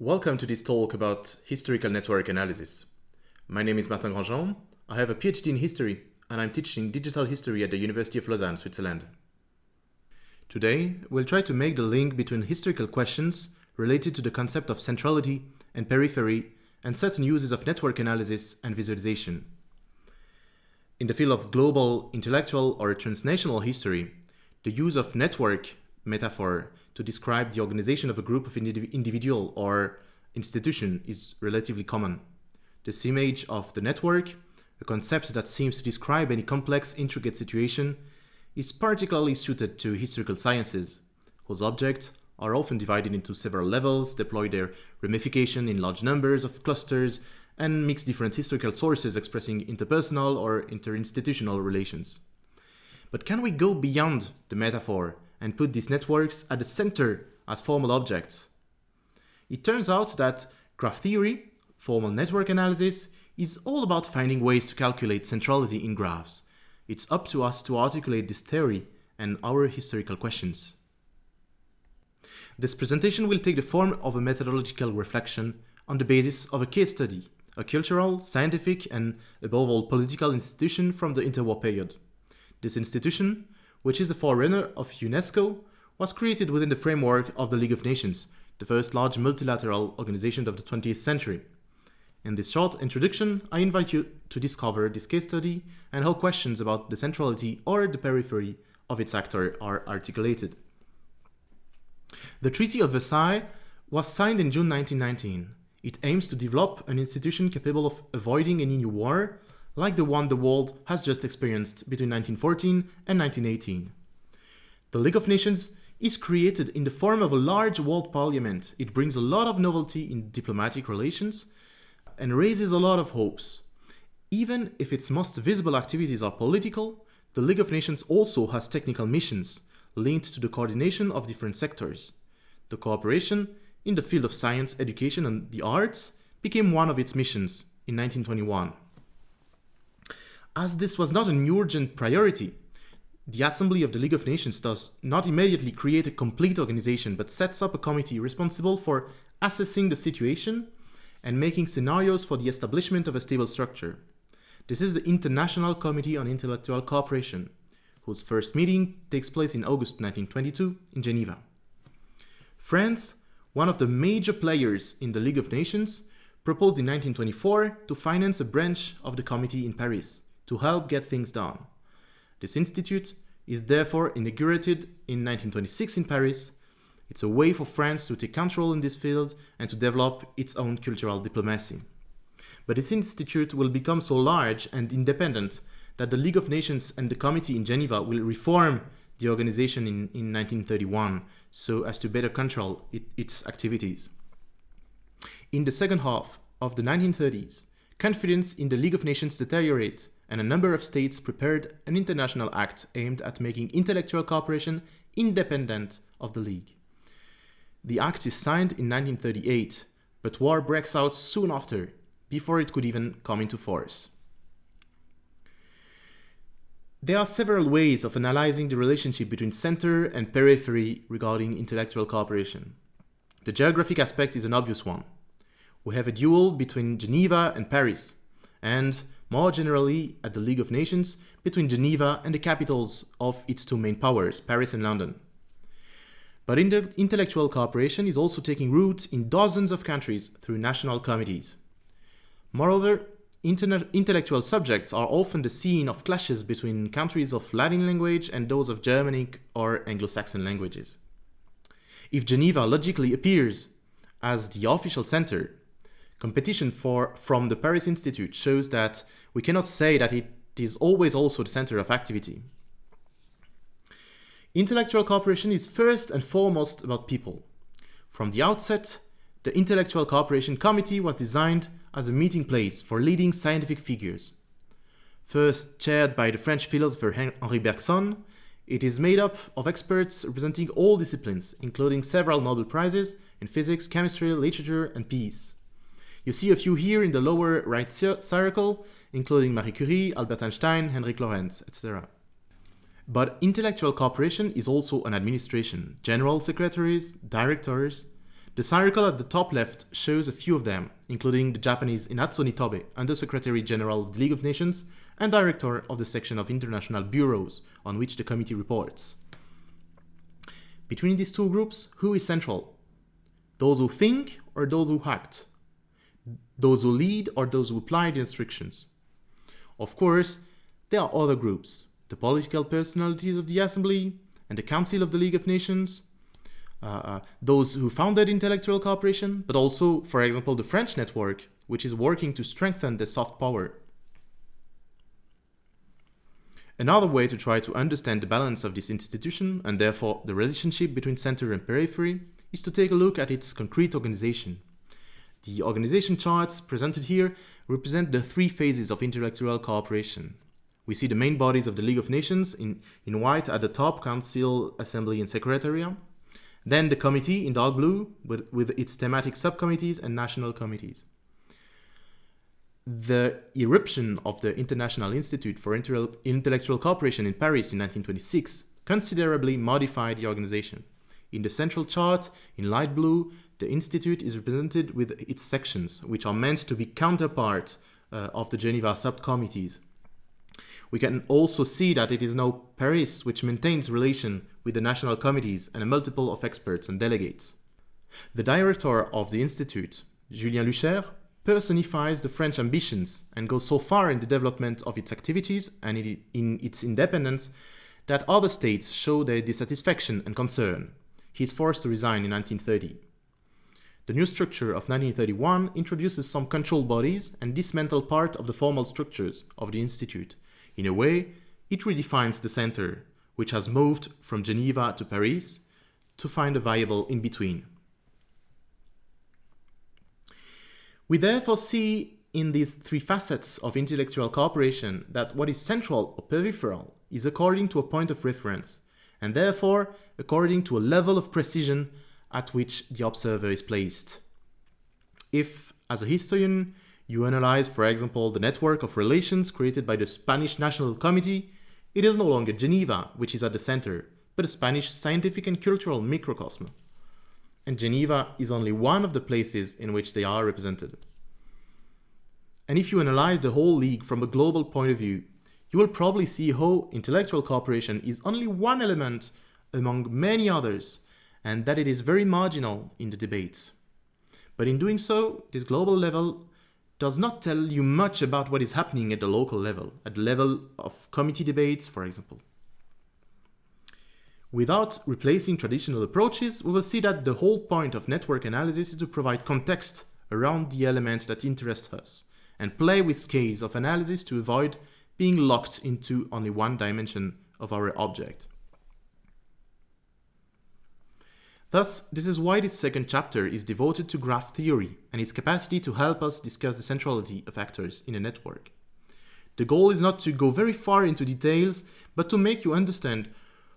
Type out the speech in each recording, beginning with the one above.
Welcome to this talk about historical network analysis. My name is Martin Grandjean. I have a PhD in history and I'm teaching digital history at the University of Lausanne, Switzerland. Today, we'll try to make the link between historical questions related to the concept of centrality and periphery and certain uses of network analysis and visualization. In the field of global, intellectual, or transnational history, the use of network metaphor to describe the organization of a group of individual or institution is relatively common. This image of the network, a concept that seems to describe any complex, intricate situation, is particularly suited to historical sciences, whose objects are often divided into several levels, deploy their ramification in large numbers of clusters, and mix different historical sources expressing interpersonal or interinstitutional relations. But can we go beyond the metaphor and put these networks at the center as formal objects. It turns out that graph theory, formal network analysis, is all about finding ways to calculate centrality in graphs. It's up to us to articulate this theory and our historical questions. This presentation will take the form of a methodological reflection on the basis of a case study, a cultural, scientific, and above all political institution from the interwar period. This institution which is the forerunner of UNESCO, was created within the framework of the League of Nations, the first large multilateral organization of the 20th century. In this short introduction, I invite you to discover this case study and how questions about the centrality or the periphery of its actor are articulated. The Treaty of Versailles was signed in June 1919. It aims to develop an institution capable of avoiding any new war like the one the world has just experienced between 1914 and 1918. The League of Nations is created in the form of a large world parliament. It brings a lot of novelty in diplomatic relations and raises a lot of hopes. Even if its most visible activities are political, the League of Nations also has technical missions linked to the coordination of different sectors. The cooperation in the field of science, education and the arts became one of its missions in 1921. As this was not an urgent priority, the Assembly of the League of Nations does not immediately create a complete organization, but sets up a committee responsible for assessing the situation and making scenarios for the establishment of a stable structure. This is the International Committee on Intellectual Cooperation, whose first meeting takes place in August 1922 in Geneva. France, one of the major players in the League of Nations, proposed in 1924 to finance a branch of the committee in Paris to help get things done. This institute is therefore inaugurated in 1926 in Paris. It's a way for France to take control in this field and to develop its own cultural diplomacy. But this institute will become so large and independent that the League of Nations and the committee in Geneva will reform the organization in, in 1931 so as to better control it, its activities. In the second half of the 1930s, confidence in the League of Nations deteriorates and a number of states prepared an international act aimed at making intellectual cooperation independent of the League. The act is signed in 1938, but war breaks out soon after, before it could even come into force. There are several ways of analyzing the relationship between center and periphery regarding intellectual cooperation. The geographic aspect is an obvious one. We have a duel between Geneva and Paris, and more generally at the League of Nations between Geneva and the capitals of its two main powers, Paris and London. But intellectual cooperation is also taking root in dozens of countries through national committees. Moreover, intellectual subjects are often the scene of clashes between countries of Latin language and those of Germanic or Anglo-Saxon languages. If Geneva logically appears as the official center Competition for, from the Paris Institute shows that we cannot say that it is always also the center of activity. Intellectual cooperation is first and foremost about people. From the outset, the Intellectual Cooperation Committee was designed as a meeting place for leading scientific figures. First chaired by the French philosopher Henri Bergson, it is made up of experts representing all disciplines, including several Nobel Prizes in physics, chemistry, literature, and peace. You see a few here in the lower right circle, including Marie Curie, Albert Einstein, Heinrich Lorentz, etc. But intellectual cooperation is also an administration, general secretaries, directors. The circle at the top left shows a few of them, including the Japanese Inazo Nitobe, Undersecretary General of the League of Nations and Director of the section of International Bureaus on which the committee reports. Between these two groups, who is central? Those who think or those who act? Those who lead or those who apply the instructions? Of course, there are other groups, the political personalities of the Assembly and the Council of the League of Nations, uh, uh, those who founded intellectual cooperation, but also, for example, the French network, which is working to strengthen the soft power. Another way to try to understand the balance of this institution, and therefore the relationship between center and periphery, is to take a look at its concrete organization. The organization charts presented here represent the three phases of intellectual cooperation. We see the main bodies of the League of Nations in, in white at the top, Council, Assembly and Secretariat. Then the committee in dark blue with, with its thematic subcommittees and national committees. The eruption of the International Institute for Intellectual Cooperation in Paris in 1926 considerably modified the organization. In the central chart, in light blue, the institute is represented with its sections, which are meant to be counterpart uh, of the Geneva subcommittees. We can also see that it is now Paris which maintains relation with the national committees and a multiple of experts and delegates. The director of the institute, Julien Luchaire, personifies the French ambitions and goes so far in the development of its activities and in its independence that other states show their dissatisfaction and concern. He is forced to resign in 1930. The new structure of 1931 introduces some control bodies and dismantles part of the formal structures of the institute. In a way, it redefines the center, which has moved from Geneva to Paris, to find a viable in-between. We therefore see in these three facets of intellectual cooperation that what is central or peripheral is according to a point of reference, and therefore according to a level of precision at which the observer is placed. If, as a historian, you analyze, for example, the network of relations created by the Spanish National Committee, it is no longer Geneva which is at the center, but a Spanish scientific and cultural microcosm and Geneva is only one of the places in which they are represented. And if you analyze the whole league from a global point of view, you will probably see how intellectual cooperation is only one element among many others, and that it is very marginal in the debates. But in doing so, this global level does not tell you much about what is happening at the local level, at the level of committee debates, for example. Without replacing traditional approaches, we will see that the whole point of network analysis is to provide context around the element that interests us, and play with scales of analysis to avoid being locked into only one dimension of our object. Thus, this is why this second chapter is devoted to graph theory and its capacity to help us discuss the centrality of actors in a network. The goal is not to go very far into details, but to make you understand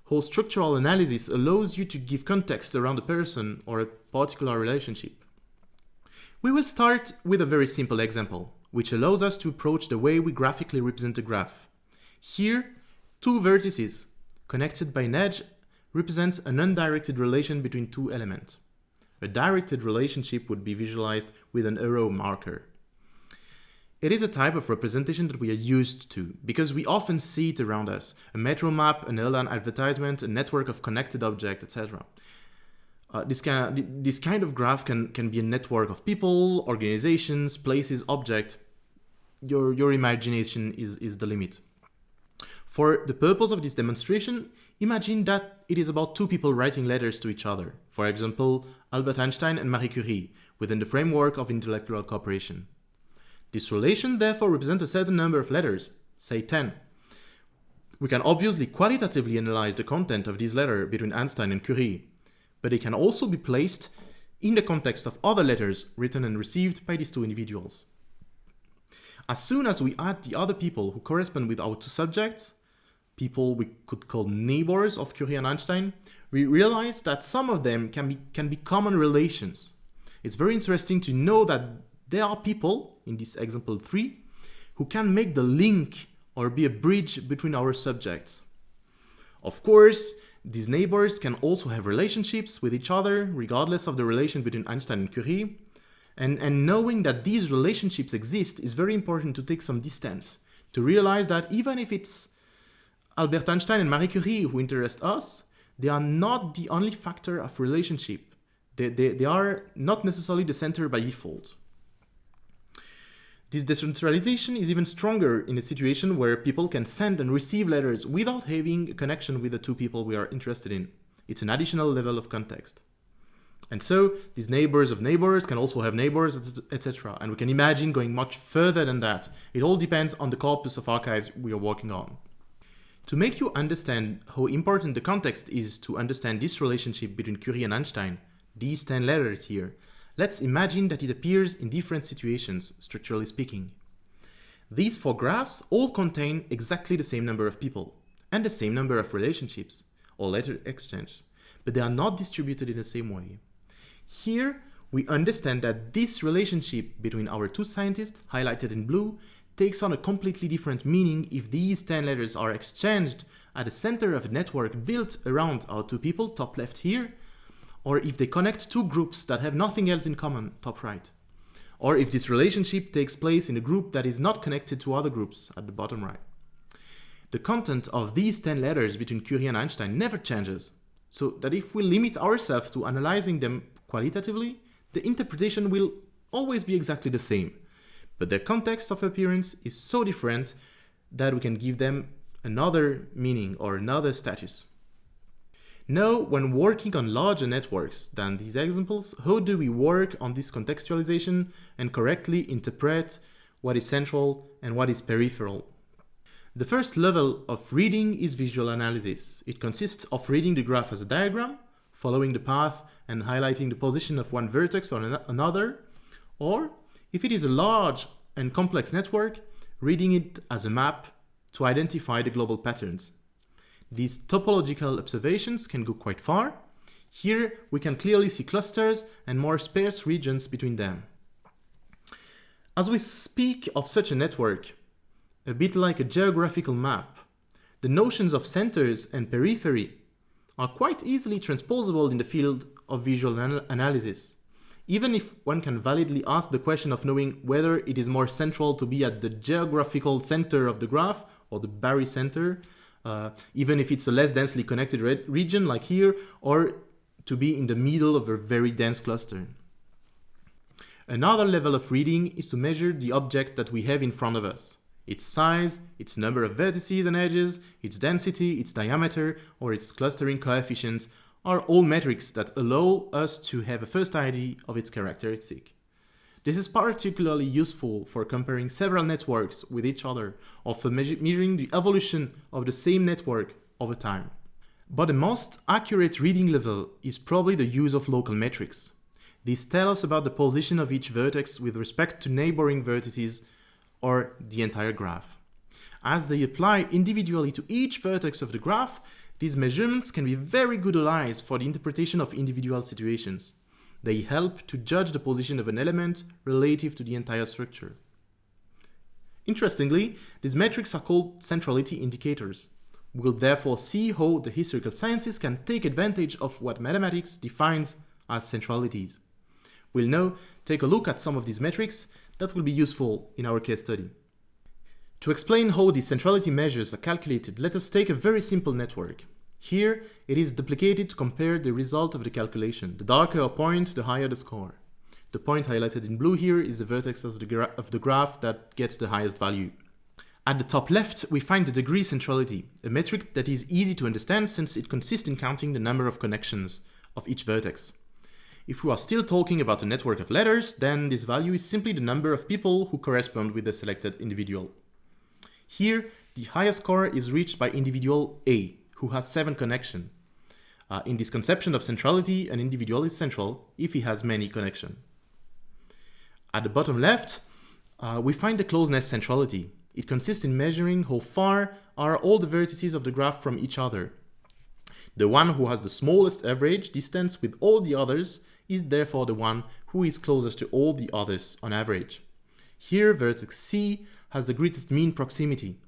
how structural analysis allows you to give context around a person or a particular relationship. We will start with a very simple example, which allows us to approach the way we graphically represent a graph. Here, two vertices, connected by an edge, represent an undirected relation between two elements. A directed relationship would be visualized with an arrow marker. It is a type of representation that we are used to, because we often see it around us. A metro map, an airline advertisement, a network of connected objects, etc. Uh, this, kind of, this kind of graph can, can be a network of people, organizations, places, objects. Your, your imagination is, is the limit. For the purpose of this demonstration, imagine that it is about two people writing letters to each other. For example, Albert Einstein and Marie Curie, within the framework of intellectual cooperation. This relation therefore represents a certain number of letters, say 10. We can obviously qualitatively analyze the content of this letter between Einstein and Curie, but it can also be placed in the context of other letters written and received by these two individuals. As soon as we add the other people who correspond with our two subjects, people we could call neighbors of Curie and Einstein, we realize that some of them can be, can be common relations. It's very interesting to know that there are people, in this example 3, who can make the link or be a bridge between our subjects. Of course, These neighbors can also have relationships with each other, regardless of the relation between Einstein and Curie. And, and knowing that these relationships exist is very important to take some distance, to realize that even if it's Albert Einstein and Marie Curie who interest us, they are not the only factor of relationship. They, they, they are not necessarily the center by default. This decentralization is even stronger in a situation where people can send and receive letters without having a connection with the two people we are interested in. It's an additional level of context. And so these neighbors of neighbors can also have neighbors, etc. And we can imagine going much further than that. It all depends on the corpus of archives we are working on. To make you understand how important the context is to understand this relationship between Curie and Einstein, these 10 letters here, Let's imagine that it appears in different situations, structurally speaking. These four graphs all contain exactly the same number of people and the same number of relationships or letter exchange, but they are not distributed in the same way. Here, we understand that this relationship between our two scientists, highlighted in blue, takes on a completely different meaning if these 10 letters are exchanged at the center of a network built around our two people, top left here, or if they connect two groups that have nothing else in common, top right. Or if this relationship takes place in a group that is not connected to other groups at the bottom right. The content of these 10 letters between Curie and Einstein never changes, so that if we limit ourselves to analyzing them qualitatively, the interpretation will always be exactly the same. But their context of appearance is so different that we can give them another meaning or another status. Now, when working on larger networks than these examples, how do we work on this contextualization and correctly interpret what is central and what is peripheral? The first level of reading is visual analysis. It consists of reading the graph as a diagram, following the path and highlighting the position of one vertex or another, or if it is a large and complex network, reading it as a map to identify the global patterns. These topological observations can go quite far. Here we can clearly see clusters and more sparse regions between them. As we speak of such a network, a bit like a geographical map, the notions of centers and periphery are quite easily transposable in the field of visual anal analysis, even if one can validly ask the question of knowing whether it is more central to be at the geographical center of the graph or the barycenter uh, even if it's a less densely connected re region like here, or to be in the middle of a very dense cluster. Another level of reading is to measure the object that we have in front of us. Its size, its number of vertices and edges, its density, its diameter, or its clustering coefficient are all metrics that allow us to have a first idea of its characteristic. This is particularly useful for comparing several networks with each other or for measuring the evolution of the same network over time. But the most accurate reading level is probably the use of local metrics. These tell us about the position of each vertex with respect to neighboring vertices or the entire graph. As they apply individually to each vertex of the graph, these measurements can be very good allies for the interpretation of individual situations. They help to judge the position of an element relative to the entire structure. Interestingly, these metrics are called centrality indicators. We will therefore see how the historical sciences can take advantage of what mathematics defines as centralities. We'll now take a look at some of these metrics that will be useful in our case study. To explain how these centrality measures are calculated, let us take a very simple network. Here, it is duplicated to compare the result of the calculation. The darker a point, the higher the score. The point highlighted in blue here is the vertex of the, of the graph that gets the highest value. At the top left, we find the degree centrality, a metric that is easy to understand since it consists in counting the number of connections of each vertex. If we are still talking about a network of letters, then this value is simply the number of people who correspond with the selected individual. Here, the highest score is reached by individual A, who has seven connection. Uh, in this conception of centrality, an individual is central if he has many connection. At the bottom left, uh, we find the closeness centrality. It consists in measuring how far are all the vertices of the graph from each other. The one who has the smallest average distance with all the others is therefore the one who is closest to all the others on average. Here vertex C has the greatest mean proximity.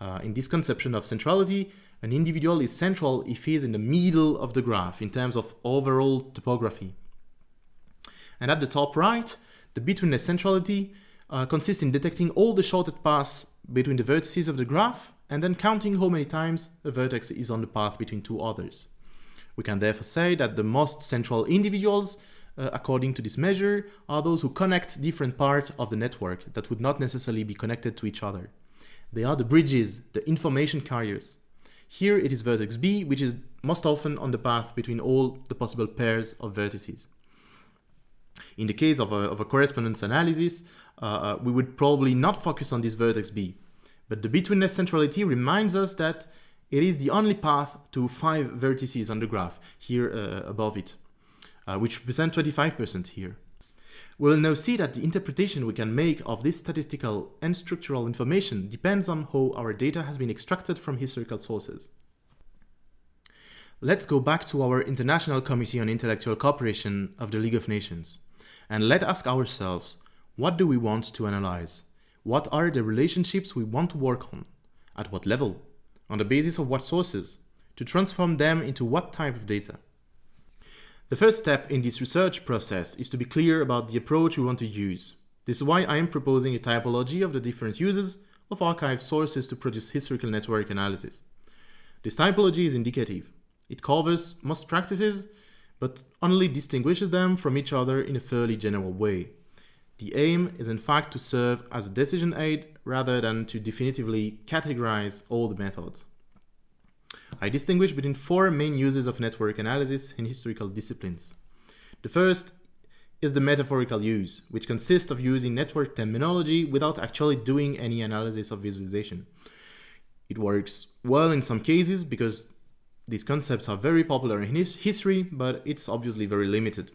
Uh, in this conception of centrality, An individual is central if he is in the middle of the graph in terms of overall topography. And at the top right, the betweenness centrality uh, consists in detecting all the shortest paths between the vertices of the graph and then counting how many times a vertex is on the path between two others. We can therefore say that the most central individuals, uh, according to this measure, are those who connect different parts of the network that would not necessarily be connected to each other. They are the bridges, the information carriers. Here it is vertex B, which is most often on the path between all the possible pairs of vertices. In the case of a, of a correspondence analysis, uh, uh, we would probably not focus on this vertex B. But the betweenness centrality reminds us that it is the only path to five vertices on the graph, here uh, above it, uh, which represent 25% here. We'll now see that the interpretation we can make of this statistical and structural information depends on how our data has been extracted from historical sources. Let's go back to our International Committee on Intellectual Cooperation of the League of Nations and let's ask ourselves, what do we want to analyze? What are the relationships we want to work on? At what level? On the basis of what sources? To transform them into what type of data? The first step in this research process is to be clear about the approach we want to use. This is why I am proposing a typology of the different uses of archive sources to produce historical network analysis. This typology is indicative. It covers most practices, but only distinguishes them from each other in a fairly general way. The aim is in fact to serve as a decision aid rather than to definitively categorize all the methods. I distinguish between four main uses of network analysis in historical disciplines. The first is the metaphorical use, which consists of using network terminology without actually doing any analysis of visualization. It works well in some cases because these concepts are very popular in his history, but it's obviously very limited.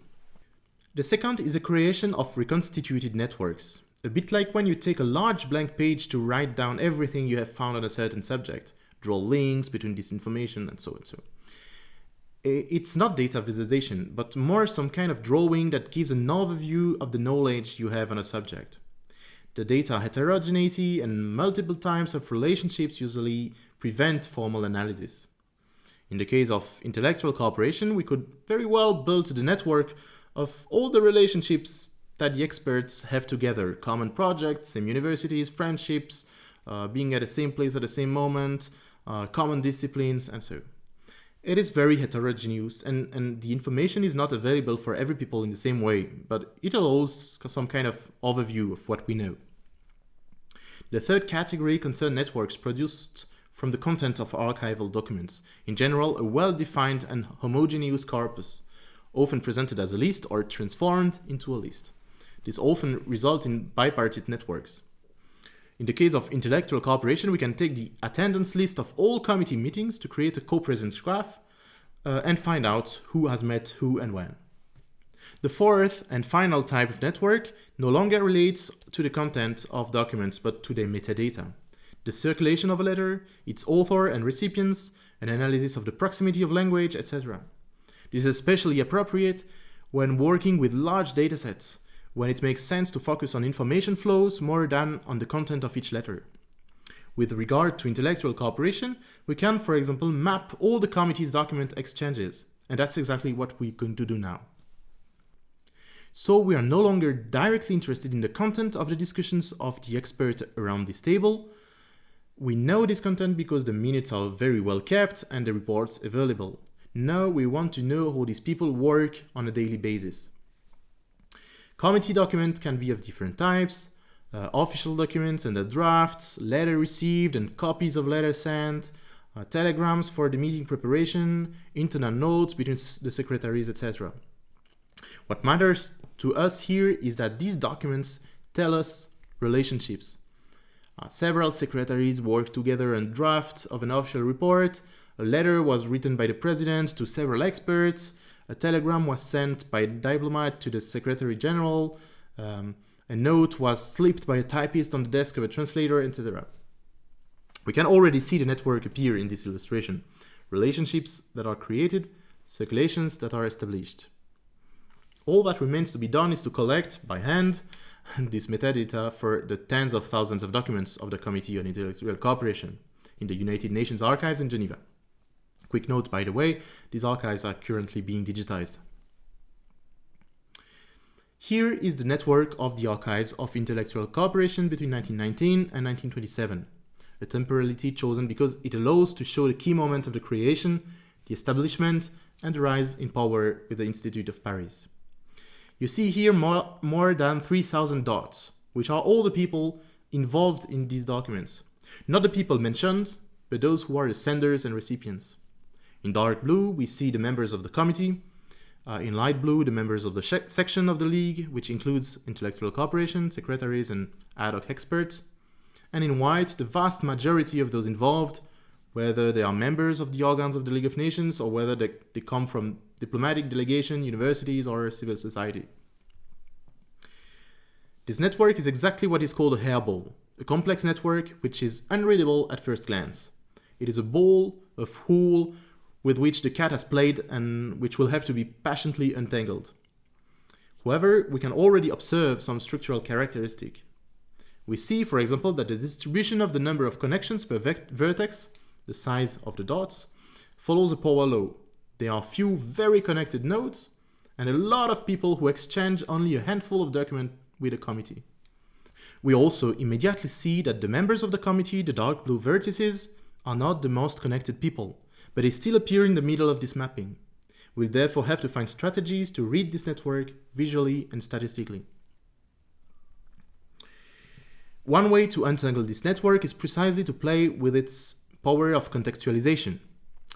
The second is the creation of reconstituted networks, a bit like when you take a large blank page to write down everything you have found on a certain subject, draw links between this information and so and so. It's not data visualization, but more some kind of drawing that gives an overview of the knowledge you have on a subject. The data heterogeneity and multiple types of relationships usually prevent formal analysis. In the case of intellectual cooperation, we could very well build the network of all the relationships that the experts have together, common projects, same universities, friendships, uh, being at the same place at the same moment, uh, common disciplines, and so. It is very heterogeneous and, and the information is not available for every people in the same way, but it allows some kind of overview of what we know. The third category concerns networks produced from the content of archival documents, in general a well-defined and homogeneous corpus, often presented as a list or transformed into a list. This often results in bipartite networks. In the case of intellectual cooperation, we can take the attendance list of all committee meetings to create a co-presence graph uh, and find out who has met who and when. The fourth and final type of network no longer relates to the content of documents, but to their metadata. The circulation of a letter, its author and recipients, an analysis of the proximity of language, etc. This is especially appropriate when working with large datasets, when it makes sense to focus on information flows more than on the content of each letter. With regard to intellectual cooperation, we can, for example, map all the committee's document exchanges, and that's exactly what we're going to do now. So we are no longer directly interested in the content of the discussions of the expert around this table. We know this content because the minutes are very well kept and the reports available. Now we want to know how these people work on a daily basis. Committee documents can be of different types, uh, official documents and the drafts, letter received and copies of letter sent, uh, telegrams for the meeting preparation, internal notes between the secretaries, etc. What matters to us here is that these documents tell us relationships. Uh, several secretaries work together on draft of an official report, a letter was written by the president to several experts. A telegram was sent by a diplomat to the secretary general. Um, a note was slipped by a typist on the desk of a translator, etc. We can already see the network appear in this illustration. Relationships that are created, circulations that are established. All that remains to be done is to collect, by hand, this metadata for the tens of thousands of documents of the Committee on Intellectual Cooperation in the United Nations Archives in Geneva. Quick note, by the way, these archives are currently being digitized. Here is the network of the archives of intellectual cooperation between 1919 and 1927, a temporality chosen because it allows to show the key moment of the creation, the establishment, and the rise in power with the Institute of Paris. You see here more, more than 3,000 dots, which are all the people involved in these documents. Not the people mentioned, but those who are the senders and recipients. In dark blue, we see the members of the committee, uh, in light blue, the members of the section of the League, which includes intellectual cooperation, secretaries, and ad hoc experts. And in white, the vast majority of those involved, whether they are members of the organs of the League of Nations or whether they, they come from diplomatic delegation, universities, or civil society. This network is exactly what is called a hairball, a complex network which is unreadable at first glance. It is a ball of wool with which the cat has played and which will have to be patiently untangled. However, we can already observe some structural characteristic. We see, for example, that the distribution of the number of connections per vertex, the size of the dots, follows a power law. There are few very connected nodes and a lot of people who exchange only a handful of documents with a committee. We also immediately see that the members of the committee, the dark blue vertices, are not the most connected people but they still appear in the middle of this mapping. We'll therefore have to find strategies to read this network visually and statistically. One way to untangle this network is precisely to play with its power of contextualization.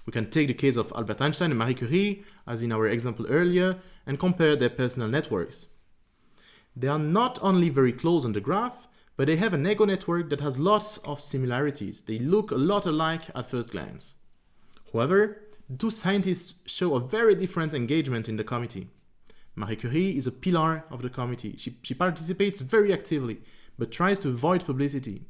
We can take the case of Albert Einstein and Marie Curie, as in our example earlier, and compare their personal networks. They are not only very close on the graph, but they have an ego network that has lots of similarities. They look a lot alike at first glance. However, two scientists show a very different engagement in the committee. Marie Curie is a pillar of the committee. She, she participates very actively, but tries to avoid publicity.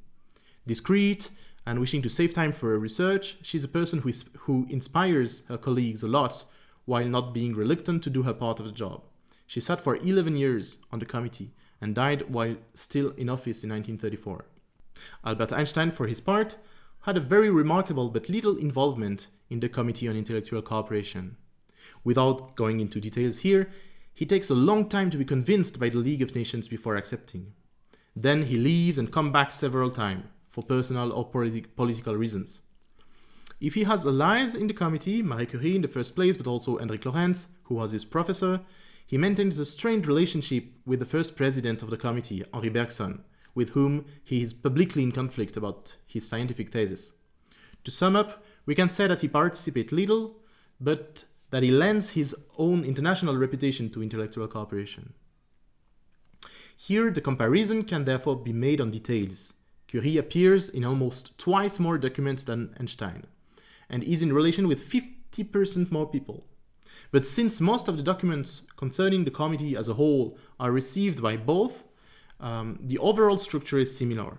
Discreet and wishing to save time for her research, she's a person who, is, who inspires her colleagues a lot while not being reluctant to do her part of the job. She sat for 11 years on the committee and died while still in office in 1934. Albert Einstein, for his part, had a very remarkable but little involvement in the Committee on Intellectual Cooperation. Without going into details here, he takes a long time to be convinced by the League of Nations before accepting. Then he leaves and comes back several times, for personal or politi political reasons. If he has allies in the committee, Marie Curie in the first place, but also Hendrik Lorentz, who was his professor, he maintains a strained relationship with the first president of the committee, Henri Bergson, with whom he is publicly in conflict about his scientific thesis. To sum up, we can say that he participates little, but that he lends his own international reputation to intellectual cooperation. Here, the comparison can therefore be made on details. Curie appears in almost twice more documents than Einstein, and is in relation with 50% more people. But since most of the documents concerning the committee as a whole are received by both, um, the overall structure is similar.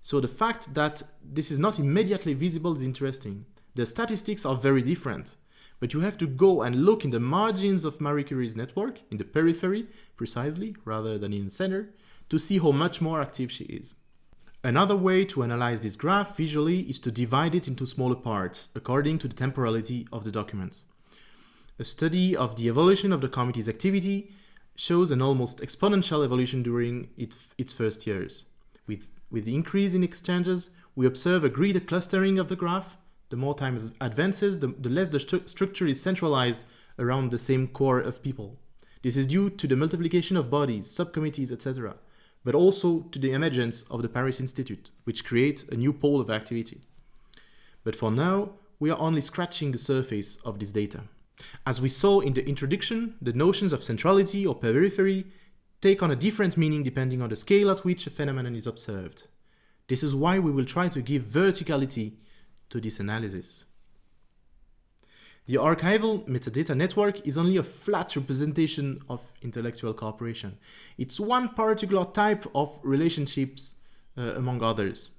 So the fact that this is not immediately visible is interesting. The statistics are very different, but you have to go and look in the margins of Marie Curie's network, in the periphery precisely, rather than in the center, to see how much more active she is. Another way to analyze this graph visually is to divide it into smaller parts, according to the temporality of the documents. A study of the evolution of the committee's activity shows an almost exponential evolution during it, its first years. With, with the increase in exchanges, we observe a greater clustering of the graph. The more time advances, the, the less the stru structure is centralized around the same core of people. This is due to the multiplication of bodies, subcommittees, etc., but also to the emergence of the Paris Institute, which creates a new pole of activity. But for now, we are only scratching the surface of this data. As we saw in the introduction, the notions of centrality or periphery take on a different meaning depending on the scale at which a phenomenon is observed. This is why we will try to give verticality to this analysis. The archival metadata network is only a flat representation of intellectual cooperation. It's one particular type of relationships uh, among others.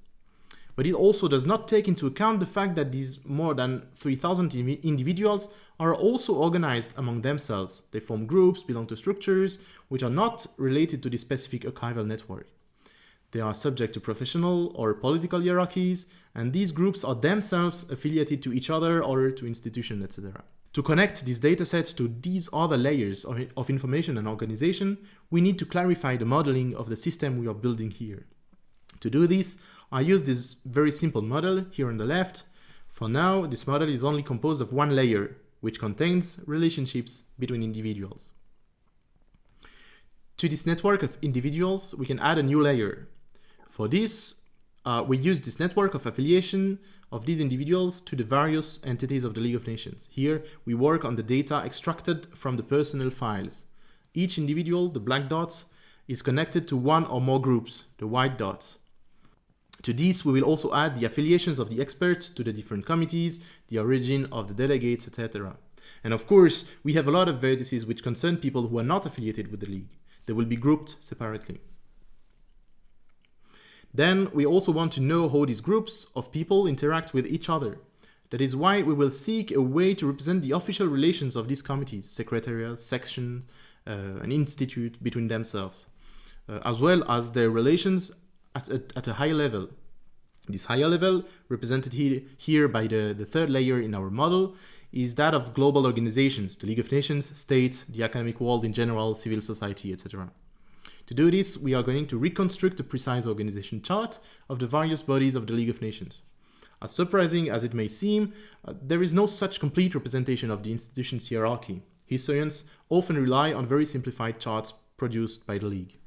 But it also does not take into account the fact that these more than 3,000 individuals are also organized among themselves. They form groups, belong to structures, which are not related to the specific archival network. They are subject to professional or political hierarchies, and these groups are themselves affiliated to each other or to institutions, etc. To connect this dataset to these other layers of, of information and organization, we need to clarify the modeling of the system we are building here. To do this, I use this very simple model here on the left. For now, this model is only composed of one layer, which contains relationships between individuals. To this network of individuals, we can add a new layer. For this, uh, we use this network of affiliation of these individuals to the various entities of the League of Nations. Here, we work on the data extracted from the personnel files. Each individual, the black dots, is connected to one or more groups, the white dots. To this, we will also add the affiliations of the expert to the different committees, the origin of the delegates, etc. And of course, we have a lot of vertices which concern people who are not affiliated with the League. They will be grouped separately. Then we also want to know how these groups of people interact with each other. That is why we will seek a way to represent the official relations of these committees, secretariat, section, uh, an institute between themselves, uh, as well as their relations at a, at a higher level. This higher level, represented here, here by the, the third layer in our model, is that of global organizations, the League of Nations, states, the academic world in general, civil society, etc. To do this, we are going to reconstruct a precise organization chart of the various bodies of the League of Nations. As surprising as it may seem, uh, there is no such complete representation of the institution's hierarchy. Historians often rely on very simplified charts produced by the League.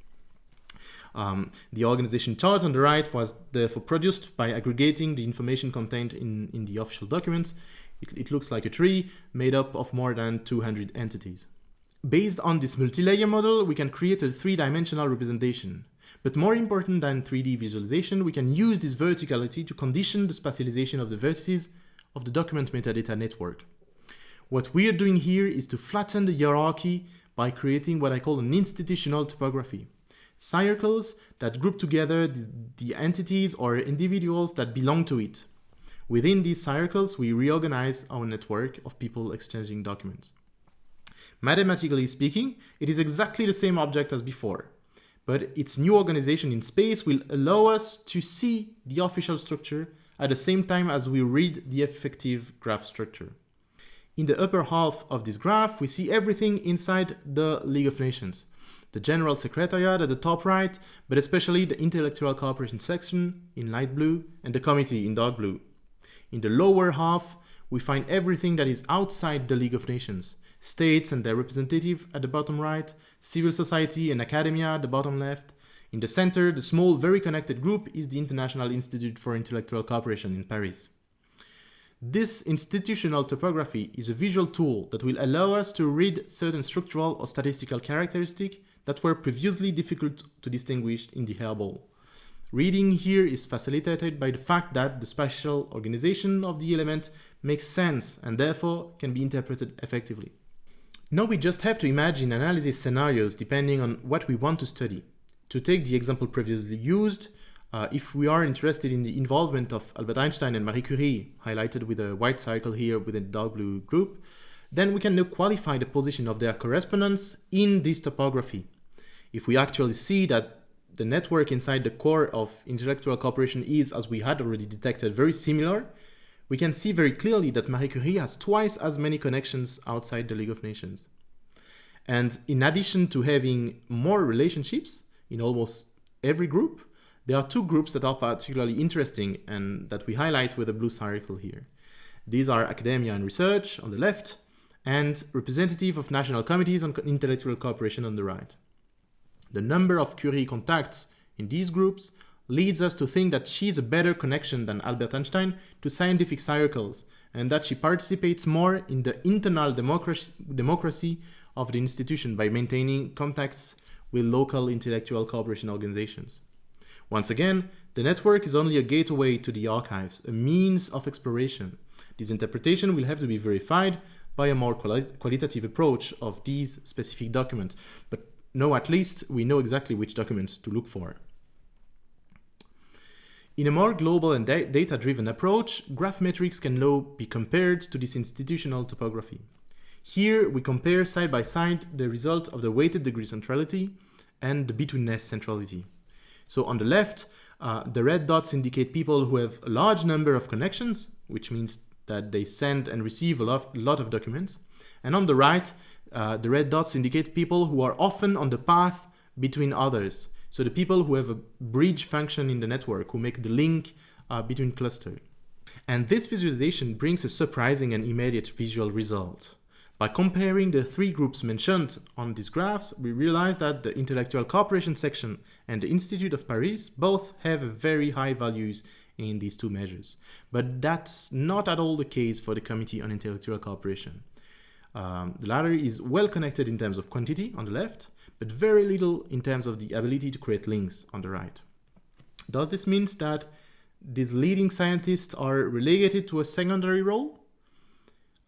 Um, the organization chart on the right was therefore produced by aggregating the information contained in, in the official documents. It, it looks like a tree made up of more than 200 entities. Based on this multi-layer model, we can create a three-dimensional representation. But more important than 3D visualization, we can use this verticality to condition the spatialization of the vertices of the document metadata network. What we are doing here is to flatten the hierarchy by creating what I call an institutional topography. Circles that group together the, the entities or individuals that belong to it. Within these circles, we reorganize our network of people exchanging documents. Mathematically speaking, it is exactly the same object as before, but its new organization in space will allow us to see the official structure at the same time as we read the effective graph structure. In the upper half of this graph, we see everything inside the League of Nations. The General Secretariat at the top right, but especially the Intellectual Cooperation section in light blue and the committee in dark blue. In the lower half, we find everything that is outside the League of Nations, states and their representative at the bottom right, civil society and academia at the bottom left. In the center, the small, very connected group is the International Institute for Intellectual Cooperation in Paris. This institutional topography is a visual tool that will allow us to read certain structural or statistical characteristics that were previously difficult to distinguish in the hairball. Reading here is facilitated by the fact that the spatial organization of the element makes sense and therefore can be interpreted effectively. Now we just have to imagine analysis scenarios depending on what we want to study. To take the example previously used, uh, if we are interested in the involvement of Albert Einstein and Marie Curie, highlighted with a white circle here within a dark blue group, then we can now qualify the position of their correspondence in this topography. If we actually see that the network inside the core of intellectual cooperation is, as we had already detected, very similar, we can see very clearly that Marie Curie has twice as many connections outside the League of Nations. And in addition to having more relationships in almost every group, there are two groups that are particularly interesting and that we highlight with a blue circle here. These are academia and research on the left and representative of national committees on intellectual cooperation on the right. The number of Curie contacts in these groups leads us to think that she is a better connection than Albert Einstein to scientific circles and that she participates more in the internal democracy, democracy of the institution by maintaining contacts with local intellectual cooperation organizations. Once again, the network is only a gateway to the archives, a means of exploration. This interpretation will have to be verified by a more quali qualitative approach of these specific documents, but now at least we know exactly which documents to look for. In a more global and da data-driven approach, graph metrics can now be compared to this institutional topography. Here, we compare side by side the result of the weighted degree centrality and the betweenness centrality. So on the left, uh, the red dots indicate people who have a large number of connections, which means that they send and receive a lot, lot of documents. And on the right, uh, the red dots indicate people who are often on the path between others. So the people who have a bridge function in the network, who make the link uh, between clusters. And this visualization brings a surprising and immediate visual result. By comparing the three groups mentioned on these graphs, we realize that the intellectual cooperation section and the Institute of Paris both have very high values in these two measures. But that's not at all the case for the Committee on Intellectual Cooperation. Um, the latter is well connected in terms of quantity on the left, but very little in terms of the ability to create links on the right. Does this mean that these leading scientists are relegated to a secondary role?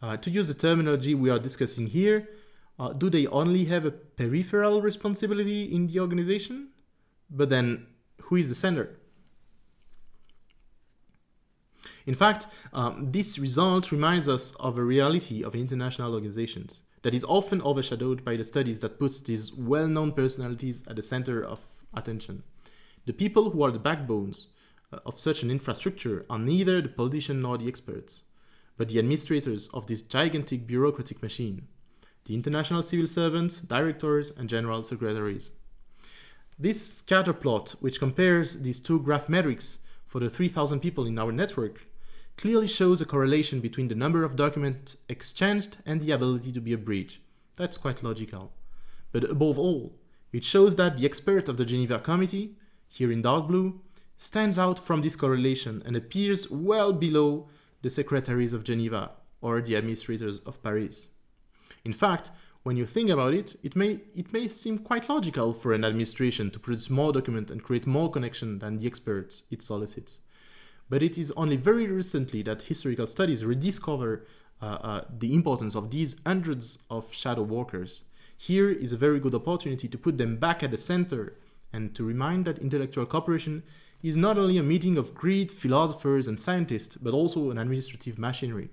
Uh, to use the terminology we are discussing here, uh, do they only have a peripheral responsibility in the organization? But then, who is the sender? In fact, um, this result reminds us of a reality of international organizations that is often overshadowed by the studies that puts these well-known personalities at the center of attention. The people who are the backbones uh, of such an infrastructure are neither the politician nor the experts, but the administrators of this gigantic bureaucratic machine, the international civil servants, directors, and general secretaries. This scatter plot, which compares these two graph metrics for the 3000 people in our network, clearly shows a correlation between the number of documents exchanged and the ability to be a bridge. That's quite logical. But above all, it shows that the expert of the Geneva Committee, here in dark blue, stands out from this correlation and appears well below the secretaries of Geneva or the administrators of Paris. In fact, when you think about it, it may, it may seem quite logical for an administration to produce more documents and create more connection than the experts it solicits but it is only very recently that historical studies rediscover uh, uh, the importance of these hundreds of shadow workers. Here is a very good opportunity to put them back at the center and to remind that intellectual cooperation is not only a meeting of great philosophers and scientists, but also an administrative machinery.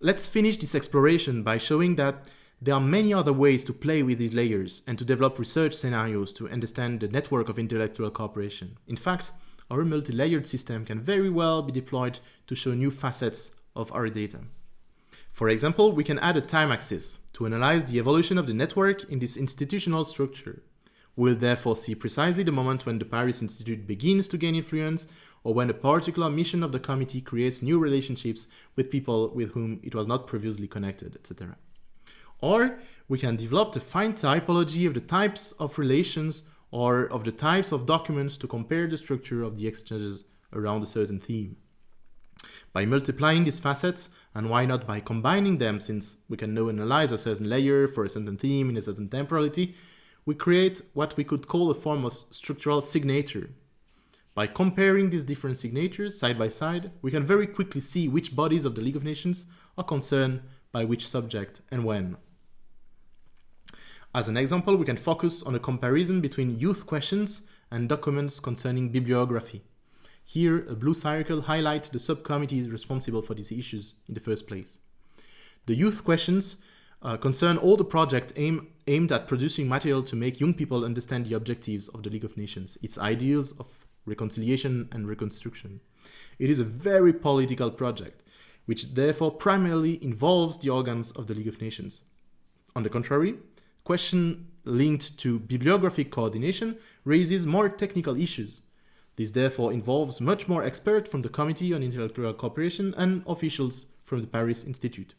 Let's finish this exploration by showing that there are many other ways to play with these layers and to develop research scenarios to understand the network of intellectual cooperation. In fact, our multi-layered system can very well be deployed to show new facets of our data. For example, we can add a time axis to analyze the evolution of the network in this institutional structure. We'll therefore see precisely the moment when the Paris Institute begins to gain influence or when a particular mission of the committee creates new relationships with people with whom it was not previously connected, etc. Or we can develop the fine typology of the types of relations or of the types of documents to compare the structure of the exchanges around a certain theme. By multiplying these facets, and why not by combining them since we can now analyze a certain layer for a certain theme in a certain temporality, we create what we could call a form of structural signature. By comparing these different signatures side by side, we can very quickly see which bodies of the League of Nations are concerned by which subject and when. As an example, we can focus on a comparison between youth questions and documents concerning bibliography. Here, a blue circle highlights the subcommittees responsible for these issues in the first place. The youth questions uh, concern all the projects aim, aimed at producing material to make young people understand the objectives of the League of Nations, its ideals of reconciliation and reconstruction. It is a very political project, which therefore primarily involves the organs of the League of Nations. On the contrary, question linked to bibliographic coordination raises more technical issues. This therefore involves much more experts from the Committee on Intellectual Cooperation and officials from the Paris Institute.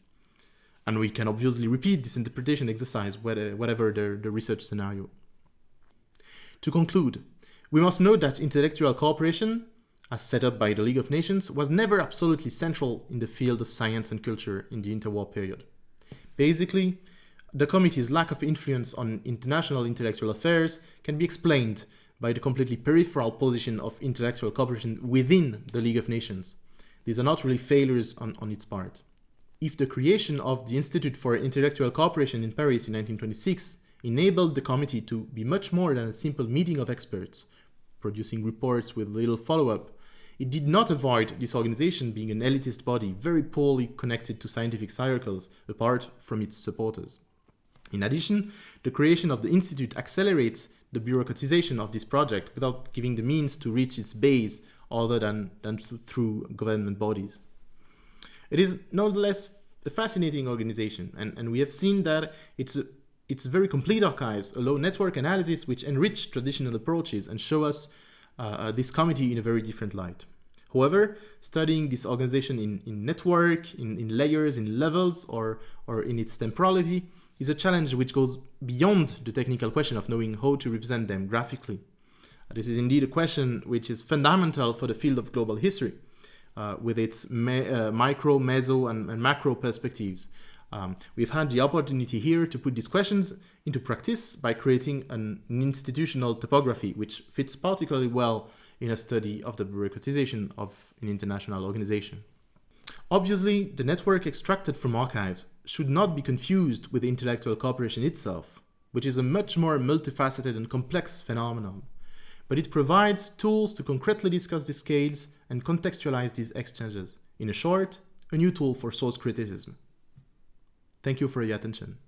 And we can obviously repeat this interpretation exercise whatever the, the research scenario. To conclude, we must note that intellectual cooperation, as set up by the League of Nations, was never absolutely central in the field of science and culture in the interwar period. Basically, the committee's lack of influence on international intellectual affairs can be explained by the completely peripheral position of intellectual cooperation within the League of Nations. These are not really failures on, on its part. If the creation of the Institute for Intellectual Cooperation in Paris in 1926 enabled the committee to be much more than a simple meeting of experts, producing reports with little follow-up, it did not avoid this organization being an elitist body very poorly connected to scientific circles apart from its supporters. In addition, the creation of the Institute accelerates the bureaucratization of this project without giving the means to reach its base other than, than through government bodies. It is nonetheless a fascinating organization, and, and we have seen that it's its very complete archives allow network analysis which enrich traditional approaches and show us uh, uh, this committee in a very different light. However, studying this organization in, in network, in, in layers, in levels, or, or in its temporality is a challenge which goes beyond the technical question of knowing how to represent them graphically. This is indeed a question which is fundamental for the field of global history, uh, with its uh, micro, meso, and, and macro perspectives. Um, we've had the opportunity here to put these questions into practice by creating an institutional topography, which fits particularly well in a study of the bureaucratization of an international organization. Obviously, the network extracted from archives should not be confused with intellectual cooperation itself, which is a much more multifaceted and complex phenomenon. But it provides tools to concretely discuss the scales and contextualize these exchanges. In a short, a new tool for source criticism. Thank you for your attention.